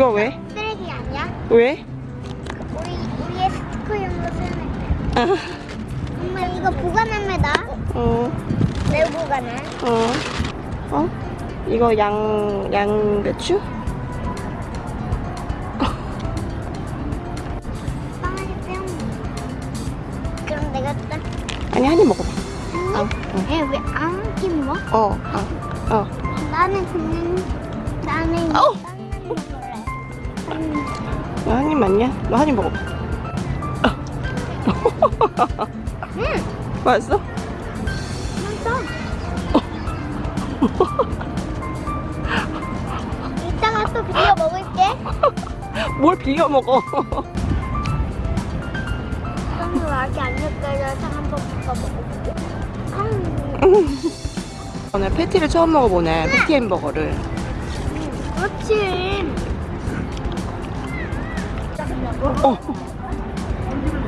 이거 왜? 쓰레기 아니야? 왜? 우리 우리의 스티커용으로 쓰는 아, 엄마 이거 보관합니다. 어, 매우 보관은. 어, 어? 이거 양, 양배추? 그럼 내가 딱. 아니, 한 입 먹어봐. 아, 어, 왜안 김어? 어, 아, 어. 나는 그냥 나는 아 맞냐? 너 한 입 먹어봐. 음, 맛있어? 이따가 또 비벼 먹을게. 뭘 빌려 먹어? 빵을 아직 안 섞여져서 한번 더 먹어볼게. 음, 오늘 패티를 처음 먹어보네. 패티 햄버거를. 그렇지. 어.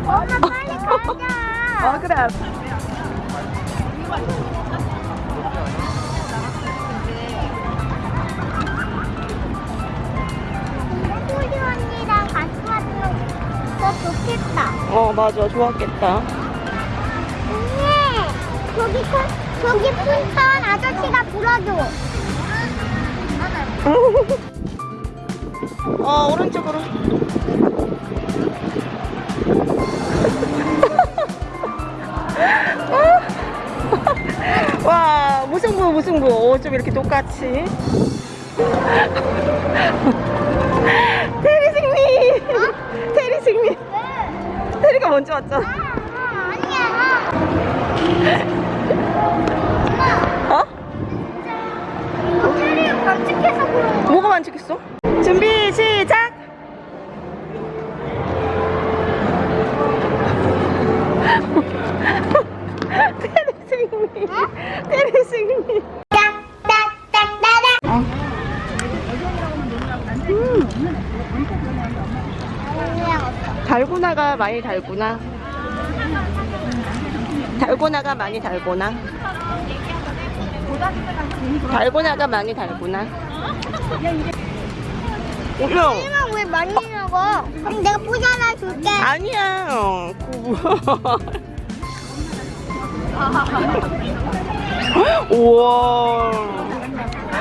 엄마 빨리 가자. 아, 그래. 소리 언니랑 같이 왔으면 더 좋겠다. 어, 맞아. 좋았겠다. 언니, 저기 큰, 저기 풍선 아저씨가 불어줘. 어, 오른쪽으로. 무승부. 어, 좀 이렇게 똑같이. 테리 승리! 테리 승리! 왜? 테리가 먼저 왔잖아. 아, 아니야. 딱딱딱딱딱. 달고나가 많이 달구나. 달고나가 많이 달고나. 달고나가 많이 달구나. 올려. 설마 왜 많이 먹어? 그럼 내가 포즈 하나 줄게. 아니야. 구- 우와.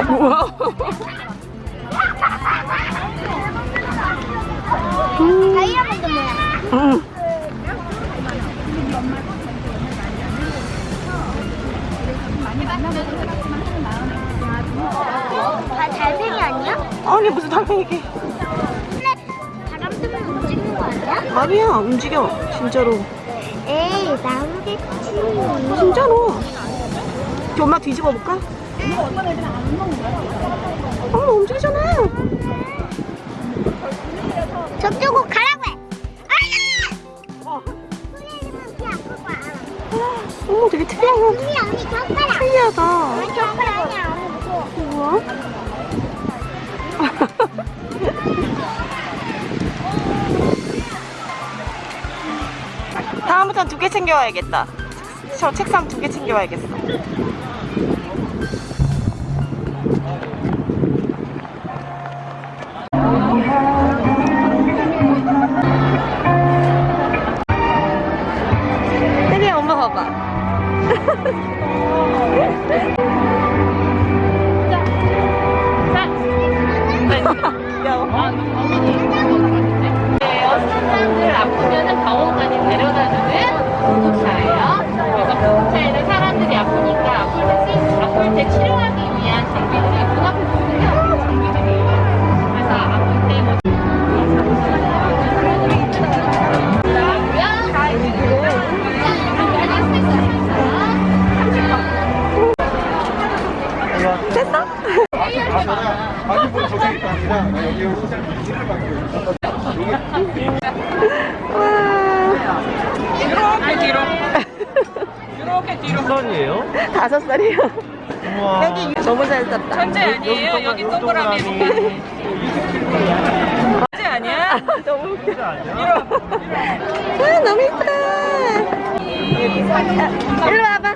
우와. 다이아몬드 모양. 음. 다 달팽이 아니야? 아니 무슨 달팽이게? 바람 뜨면 움직이는 거 아니야? 아니야 움직여 진짜로. 에이 나오겠지. 진짜로. 저 엄마 뒤집어 볼까? 엄마 움직이잖아. 저쪽으로 가라고 해. 어. 어머 되게 젓가락. 특이하다. 아니 젓가락 아니야. 언니. 다음부터는 두개 챙겨와야겠다. 저 책상 두 개 챙겨와야겠어. 혜리 엄마 봐봐. 뒤로 이렇게 뒤로 선이에요? 다섯. 우와. 여기 너무 잘 쌌다. 천재 아니에요? 여기 동그라미 천재 아니야? 너무 웃겨. 아니야? 아, 너무 이쁘다. 일로 와봐.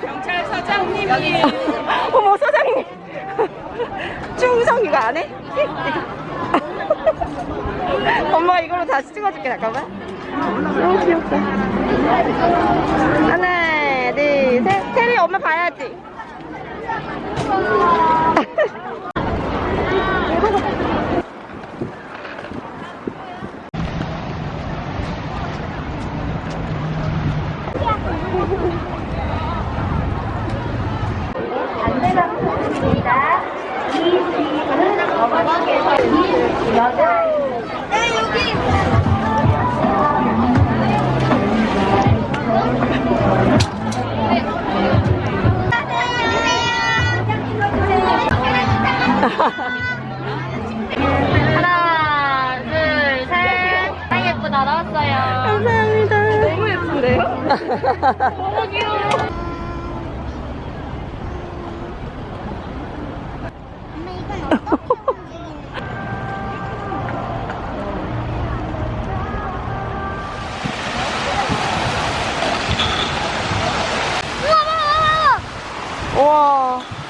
경찰서장님이 이거 안 해? 엄마 이걸로 다시 찍어줄게 잠깐만. 너무 귀엽다. 하나 둘셋. 테리 엄마 봐야지 너무 귀여워 어떻게 우와.